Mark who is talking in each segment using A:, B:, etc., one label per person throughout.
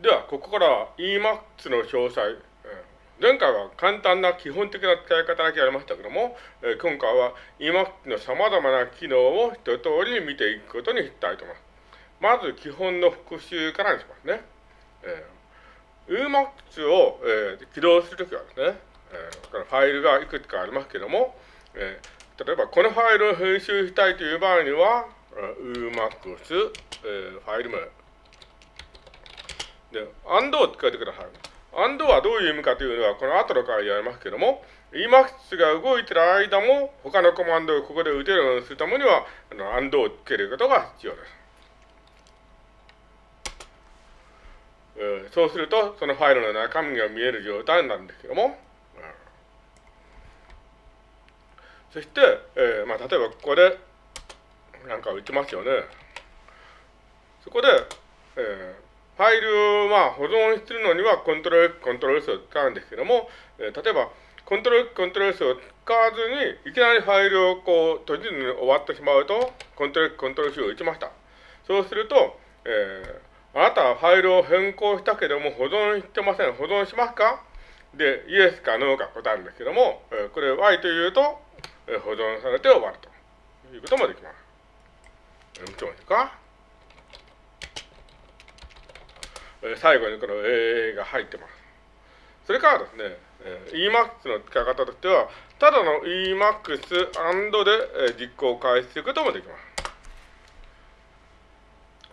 A: では、ここからは Emacs の詳細。前回は簡単な基本的な使い方だけやりましたけども、今回は Emacs の様々な機能を一通り見ていくことにしたいと思います。まず基本の復習からにしますね。えー、Emacs を、えー、起動するときはですね、えー、このファイルがいくつかありますけども、えー、例えばこのファイルを編集したいという場合には、Emacs、えー、ファイル名。で、and を使ってください。and はどういう意味かというのは、この後の回でやりますけども、Emacs が動いてる間も、他のコマンドをここで打てるようにするためには、あの and をつけることが必要です。えー、そうすると、そのファイルの中身が見える状態なんですけども、そして、えー、まあ、例えばここで、なんか打ちますよね。そこで、えーファイルをまあ保存するのにはコントロール、コントロール S を使うんですけども、えー、例えば、コントロール、コントロール S を使わずに、いきなりファイルをこう閉じずに終わってしまうと、コントロール、コントロール C を打ちました。そうすると、えー、あなたはファイルを変更したけども保存してません。保存しますか？で、イエスかノーか答えるんですけども、えー、これ Y というと、えー、保存されて終わるということもできます。え、もちろんですか？最後にこの AA が入ってます。それからですね、Emacs の使い方としては、ただの Emacs& で実行を開始することもできます。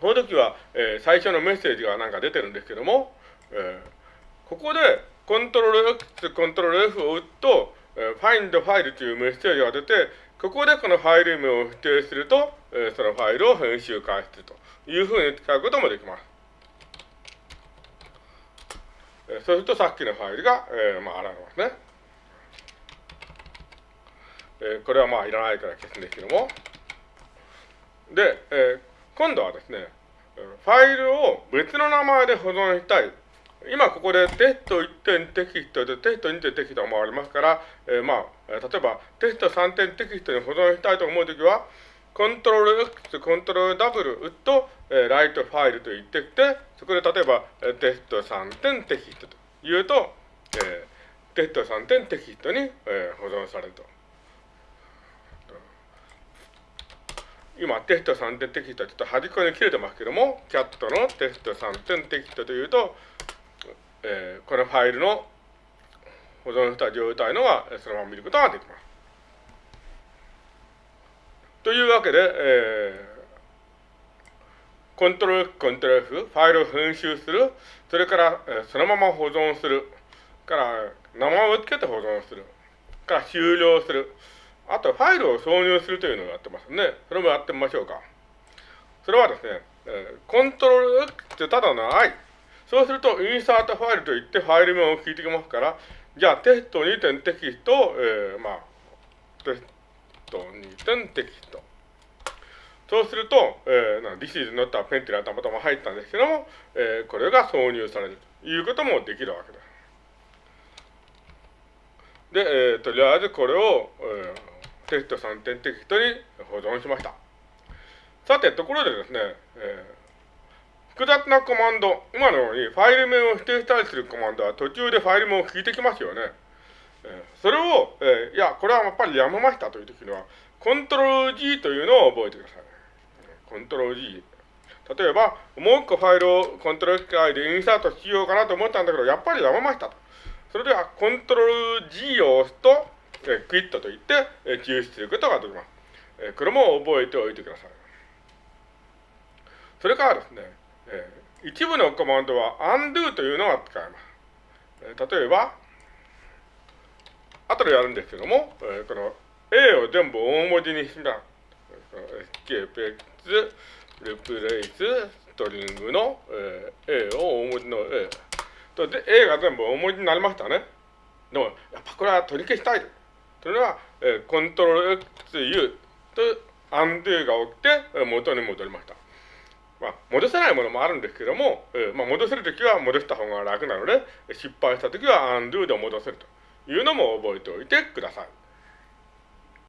A: この時は、えー、最初のメッセージがなんか出てるんですけども、えー、ここでコントロール X、コントロール F を打つと、えー、find ファイルというメッセージが出て、ここでこのファイル名を指定すると、えー、そのファイルを編集開始するというふうに使うこともできます。そうするとさっきのファイルが、えー、まあ、現れますね。えー、これはまあいらないから消すんですけども。で、えー、今度はですね、ファイルを別の名前で保存したい。今ここでテスト1点テキストでテスト2点テキストもありますから、えー、まあ、例えばテスト3点テキストに保存したいと思うときは、コントロール X、コントロール W 打つと、えー、 write file と言ってきて、そこで例えば、えテスト3点テキストと言うと、えー、テスト3点テキストに、えー、保存されると。今、テスト3点テキストはちょっと端っこに切れてますけども、キャットのテスト3点テキストというと、えー、このファイルの保存した状態のがそのまま見ることができます。というわけで、えー、コントロール、コントロール F、ファイルを編集する、それから、えー、そのまま保存する、から名前を付けて保存する、から終了する、あとファイルを挿入するというのをやってますね。それもやってみましょうか。それはですね、えー、コントロール X ってただの I。そうすると、インサートファイルといってファイル名を聞いてきますから、じゃあテスト2点テキストを、えー、まあ、テスト2点テキスト。そうすると、えー、This is not a pen っていうのはたまたま入ったんですけども、えー、これが挿入されるということもできるわけです。で、えー、とりあえずこれを、えー、テスト3点テキストに保存しました。さて、ところでですね、えー、複雑なコマンド、今のようにファイル名を指定したりするコマンドは途中でファイル名を聞いてきますよね。それを、えー、いや、これはやっぱりやめましたというときには、コントロール G というのを覚えてください。コントロール G。例えば、もう一個ファイルをコントロール機械でインサートしようかなと思ったんだけど、やっぱりやめましたと。それでは、コントロール G を押すと、えー、クイットといって、えー、抽出することができます。えー、これも覚えておいてください。それからですね、えー、一部のコマンドは undo というのが使えます。えー、例えば、後でやるんですけども、えー、この A を全部大文字にした、escape x リプレイスストリングの、えー、A を大文字の A とで A が全部大文字になりましたね。でも、やっぱこれは取り消したい。というのは、えー、コントロール XU とアンドゥが起きて元に戻りました。まあ、戻せないものもあるんですけども、えーまあ、戻せるときは戻した方が楽なので、失敗したときはアンドゥで戻せるというのも覚えておいてください。